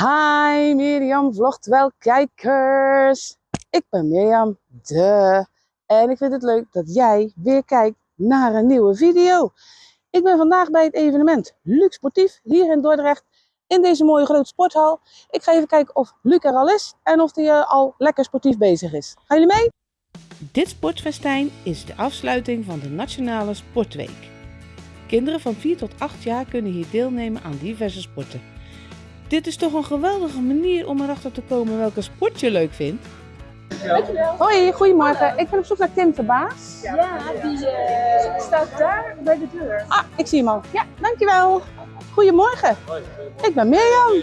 Hi Mirjam vlogt wel kijkers. Ik ben Mirjam, de. En ik vind het leuk dat jij weer kijkt naar een nieuwe video. Ik ben vandaag bij het evenement Luc Sportief hier in Dordrecht in deze mooie grote sporthal. Ik ga even kijken of Luc er al is en of hij eh, al lekker sportief bezig is. Gaan jullie mee? Dit sportfestijn is de afsluiting van de Nationale Sportweek. Kinderen van 4 tot 8 jaar kunnen hier deelnemen aan diverse sporten. Dit is toch een geweldige manier om erachter te komen welke sport je leuk vindt? Hoi, goedemorgen. Ik ben op zoek naar Tim Verbaas. Ja, die eh, staat daar bij de deur. Ah, ik zie hem al. Ja, dankjewel. Goedemorgen. Hoi, Ik ben Mirjam.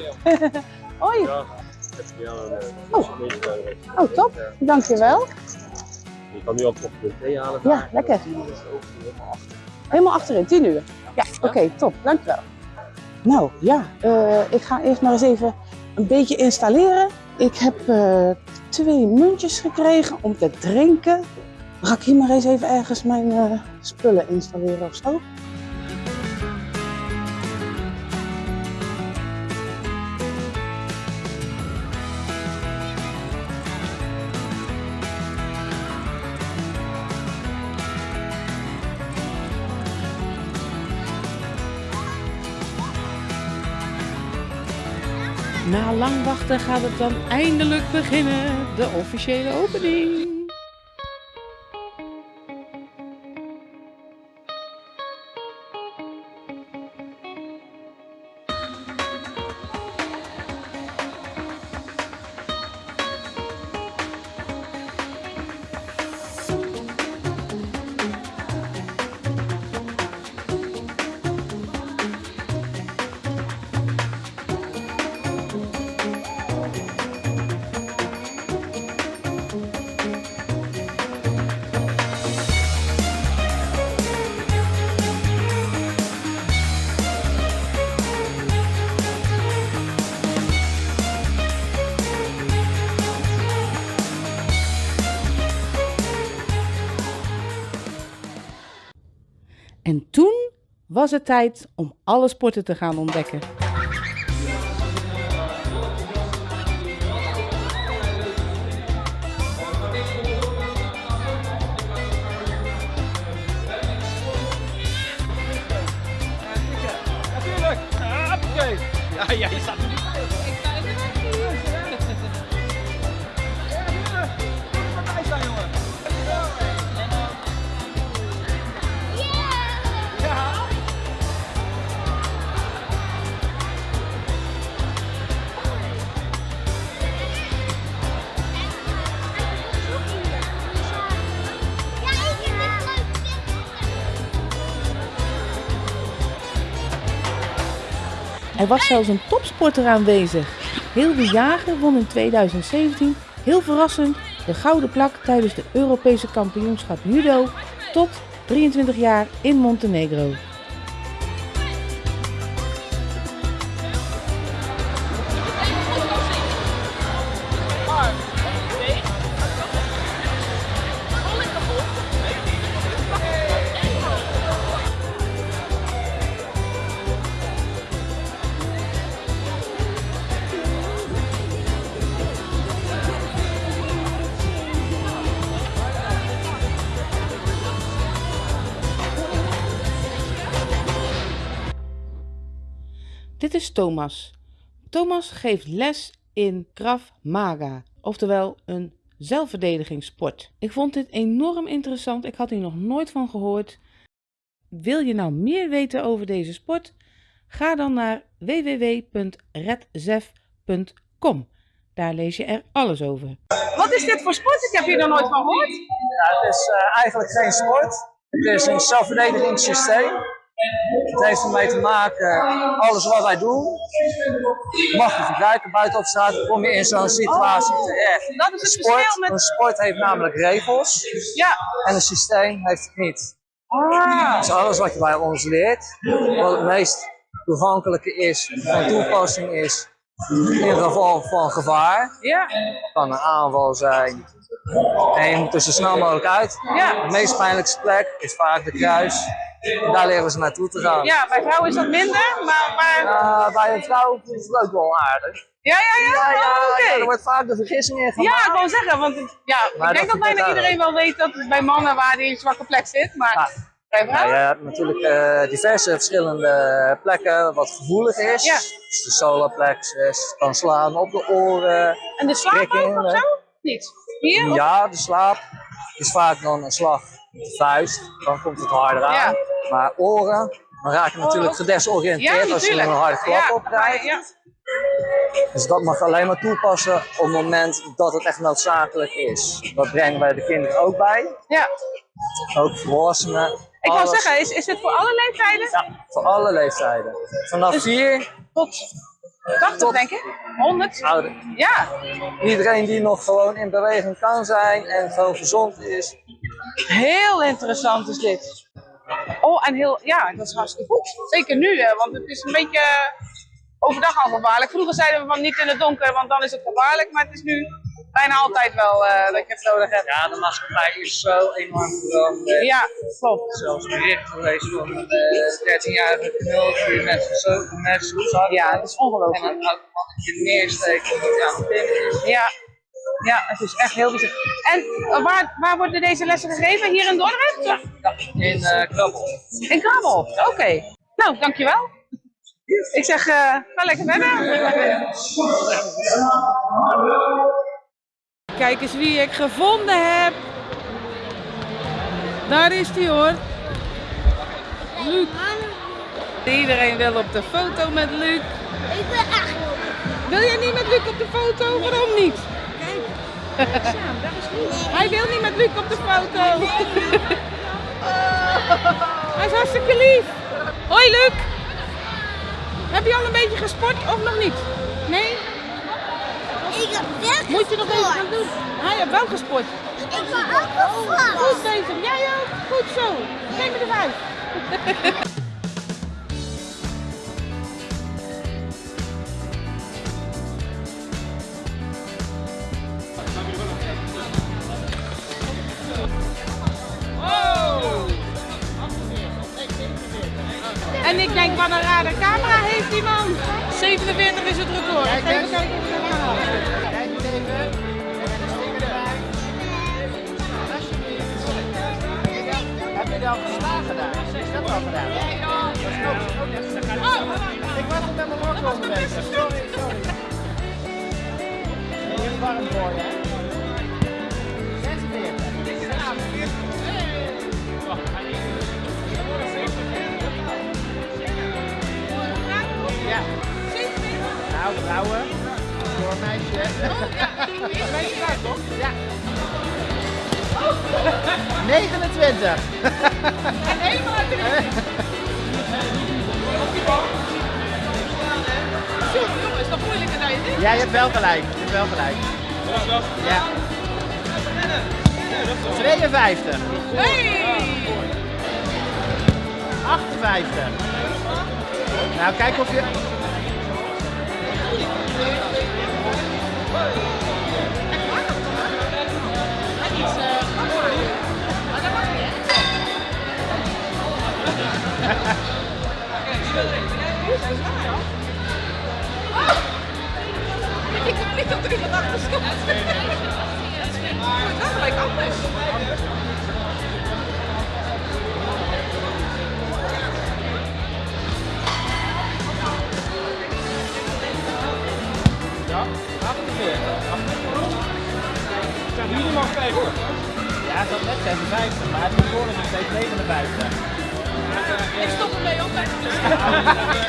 Hoi. Ja, ik heb jou een Oh. uh. Oh, top. Dankjewel. Je kan nu al koffie met thee halen. Ja, lekker. Helemaal achterin, 10 uur. Ja, oké, top. Dankjewel. Nou ja, eh, ik ga eerst maar eens even een beetje installeren. Ik heb eh, twee muntjes gekregen om te drinken. Ga ik hier maar eens even ergens mijn eh, spullen installeren of zo? Na lang wachten gaat het dan eindelijk beginnen, de officiële opening. En toen was het tijd om alle sporten te gaan ontdekken. Ja, ja, er was zelfs een topsporter aanwezig. Hilde Jager won in 2017, heel verrassend, de gouden plak tijdens de Europese kampioenschap judo tot 23 jaar in Montenegro. Thomas. Thomas geeft les in Krav Maga, oftewel een zelfverdedigingssport. Ik vond dit enorm interessant, ik had hier nog nooit van gehoord. Wil je nou meer weten over deze sport? Ga dan naar www.redzef.com. Daar lees je er alles over. Wat is dit voor sport? Ik heb hier nog nooit van gehoord. Ja, het is eh, eigenlijk geen sport. Het is een zelfverdedigingssysteem. Het heeft ermee te maken, alles wat wij doen, mag je gebruiken buiten op straat, kom je in zo'n situatie terecht. Dat is het sport, met... een sport heeft namelijk regels Ja. en een systeem heeft het niet. Ah. Dus alles wat je bij ons leert, wat het meest toegankelijke is, van toepassing is, in geval van gevaar, Ja. kan een aanval zijn. En je moet er zo snel mogelijk uit. Ja. De meest pijnlijkste plek is vaak de kruis. En daar leren we ze naartoe te gaan. Ja, bij vrouwen is dat minder, maar, maar Uh, bij een vrouw is het ook wel aardig. Ja, ja, ja. Ja, ja, Oh, ja, er wordt vaak de vergissing in gemaakt. Ja, ik wou zeggen, want het- ja, Maar ik denk dat dat bijna iedereen wel weet dat het bij mannen waar die zwakke plek zit, maar Ja. bij Ja, vrouwen? je hebt natuurlijk eh, diverse verschillende plekken wat gevoelig is. Ja. Dus de kan slaan op de oren. En de slaap ook of zo? Niet? Hier? Ja, de slaap is vaak dan een slag de vuist. Dan komt het harder aan. Maar oren, dan raak je natuurlijk Oh. gedesoriënteerd Ja, als je een harde klap ja, op krijgt. Ja. Dus dat mag alleen maar toepassen op het moment dat het echt noodzakelijk is. Dat brengen wij de kinderen ook bij. ja. Ook volwassenen. Ik wou Alles- zeggen, is, is dit voor alle leeftijden? Ja, voor alle leeftijden. Vanaf Dus- 4 Tot 80 Tot- denk ik? 100? ouder. Ja, Iedereen die nog gewoon in beweging kan zijn en gewoon gezond is. heel interessant is dit. Oh, en heel, ja, dat is hartstikke goed. Zeker nu, hè, want het is een beetje overdag al gevaarlijk. Vroeger zeiden we van niet in het donker, want dan is het gevaarlijk. Maar het is nu bijna altijd wel eh, dat je het nodig hebt. Ja, de maatschappij is zo enorm veranderd. Ja, klopt. Zelfs bericht geweest van een eh, 13-jarige knul die met zo zo'n zak Ja, het is en ongelooflijk. een automatisch neersteekt omdat hij aan het is. Ja. Ja, het is echt heel bijzonder. En eh, waar, waar worden deze lessen gegeven? Hier in Dordrecht? Ja, in eh Krabbel. In Krabbel, oké. Nou, dankjewel. Ik zeg, eh, ga lekker verder. Kijk eens wie ik gevonden heb. Daar is hij hoor. Luc. Iedereen wil op de foto met Luc. Ik ben echt Wil jij niet met Luc op de foto? Waarom niet? Hij wil niet met Luc op de foto. Hij is hartstikke lief. Hoi Luc. Heb je al een beetje gesport of nog niet? Nee? Ik heb wel Moet je nog even gaan doen. Hij heeft wel gesport. Ik ben ook. Goed bezig. Jij ook. Goed zo. Geef me de vijf. denk, wat een rare camera heeft die man. 47 is het record. Even kijken of we dat halen. Kijk eens even. En een sticker erbij. Alsjeblieft. Heb je dat geslagen daar? Is dat al gedaan? Dat is ook zo net. Ik was nog met mijn wortel bezig. Sorry, sorry. Is warm voor je, Nou, vrouwen. Voor een meisje. Ja. 29. En helemaal uit de Zo, jongen, is toch moeilijker dan je denkt? Ja, je hebt wel gelijk. Je hebt wel gelijk. Ja. 52. Hey! 58. Nou, kijk of je... Minimaal 5 hoor. Ja, het had net 56, maar het is voor nog steeds 59. Ik stop ermee op.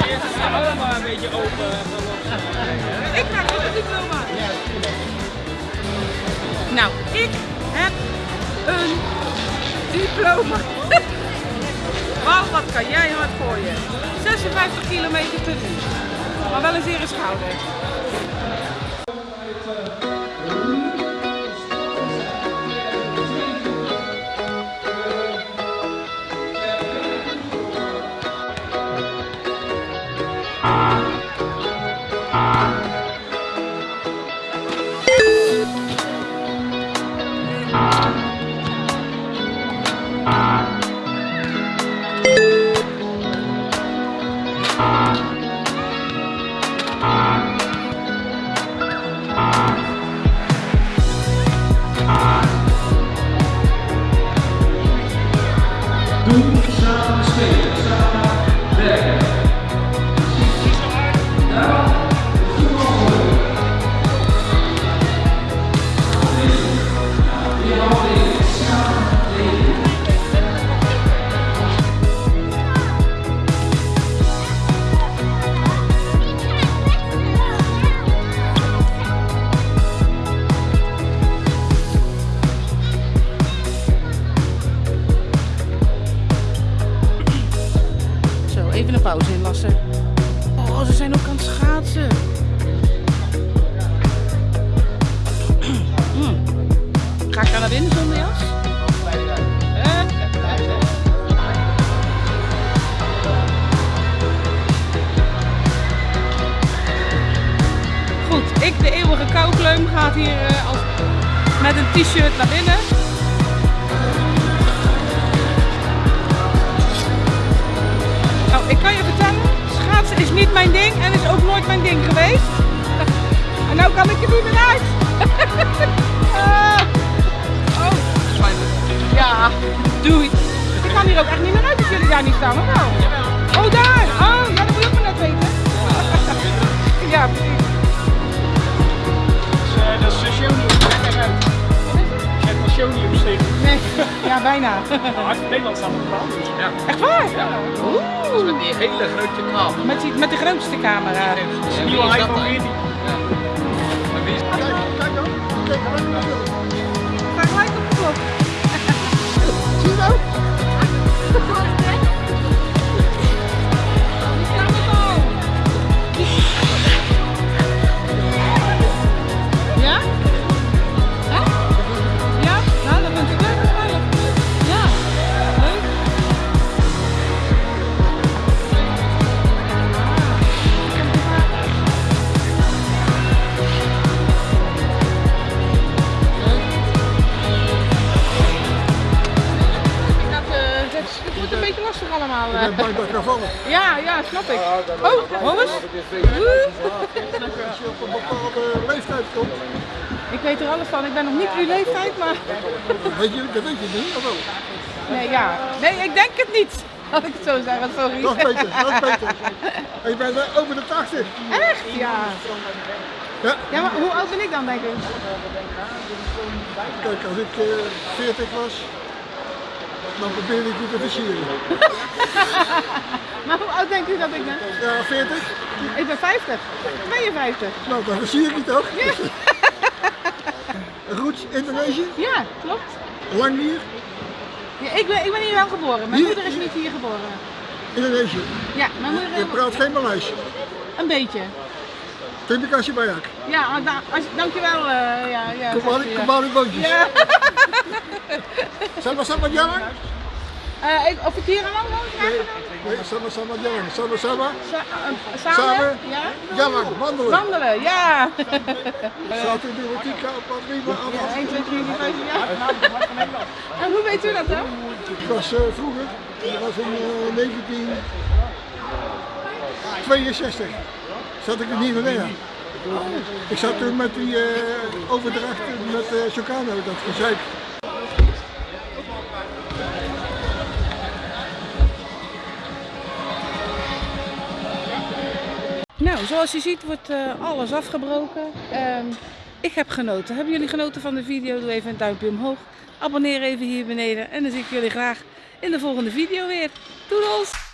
Eerst is allemaal een beetje open. Ik ga niet het diploma. Nou, ik heb een diploma. Wauw, wat kan jij hard gooien. 56 kilometer per uur. Maar wel een zere schouder. Hier eh, als, met een t-shirt naar binnen. Nou, ik kan je vertellen, schaatsen is niet mijn ding en is ook nooit mijn ding geweest. En nou kan ik er niet meer uit. ja. Nou, Nederland staat op de. Dus ja. Echt waar? Oeh. Met die hele grote kamer. Met, die, met de grootste camera. Is een nieuwe iPhone 14. Ja, ja, snap ik. Oh. Woe. Als je op een bepaalde leeftijd komt, Ik weet er alles van. Ik ben nog niet uw leeftijd, maar... weet je, dat weet je niet, of wel? Nee, ja. Nee, ik denk het niet. Laat ik het zo zeggen, sorry. Dat is beter, dat is beter. En je bent eh, over de 80. Echt? Ja. Ja, Ja, maar hoe oud ben ik dan, denk ik? kijk, als ik eh 40 was, dan probeerde ik je te versieren. Maar hoe oud denkt u dat ik ben? Ja, 40? Ik ben 50. 52. Nou, dan versier ik je toch? Roots, Indonesië, Ja, klopt. Langnier, Ja, ik, ben, ik ben hier wel geboren. Mijn Hier? moeder is niet hier geboren. Indonesië. Ja, mijn moeder Je praat geen Maleis. een beetje. Terima kasih banyak. Ja, da, als, dankjewel. eh ja, ja, Kembali, zegt ze, ja. kembali boontjes. Ja. Sama-sama jalan? Ik, of ik hier aan woon? Nee, nee, sama-sama jalan. Sa- eh, samen? Ja? jalan, wandelen. Wandelen, ja. Staat in de rotika op wat prima af. 1, 2, 3, 4, 5, ja. En hoe weet u dat dan? Ik was eh, vroeger, dat was in eh, 1962, zat ik in Nieuw-Guinea. Ik zat toen met die eh overdracht met eh Chocano, dat gezeik. Nou, zoals je ziet wordt eh, alles afgebroken. Ehm, ik heb genoten. Hebben jullie genoten van de video? Doe even een duimpje omhoog. Abonneer even hier beneden. En dan zie ik jullie graag in de volgende video weer. Doedels!